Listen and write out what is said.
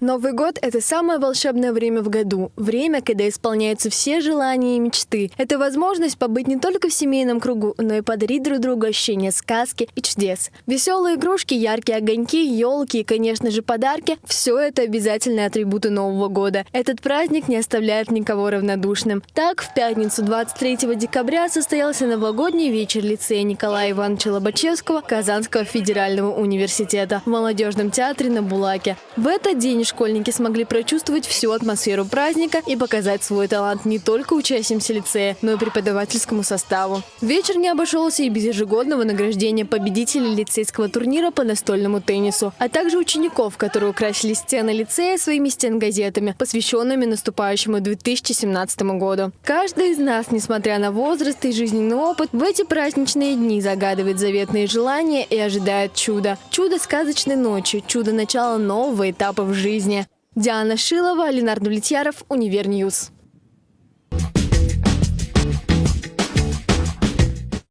Новый год – это самое волшебное время в году. Время, когда исполняются все желания и мечты. Это возможность побыть не только в семейном кругу, но и подарить друг другу ощущение сказки и чудес. Веселые игрушки, яркие огоньки, елки и, конечно же, подарки – все это обязательные атрибуты Нового года. Этот праздник не оставляет никого равнодушным. Так, в пятницу 23 декабря состоялся новогодний вечер лицея Николая Ивановича Лобачевского Казанского федерального университета в молодежном театре на Булаке. В этот день школьники смогли прочувствовать всю атмосферу праздника и показать свой талант не только учащимся лицея, но и преподавательскому составу. Вечер не обошелся и без ежегодного награждения победителей лицейского турнира по настольному теннису, а также учеников, которые украсили стены лицея своими стенгазетами, посвященными наступающему 2017 году. Каждый из нас, несмотря на возраст и жизненный опыт, в эти праздничные дни загадывает заветные желания и ожидает чуда. Чудо сказочной ночи, чудо начала нового этапа в жизни. Диана Шилова, Ленар Давлетьяров, Univer News.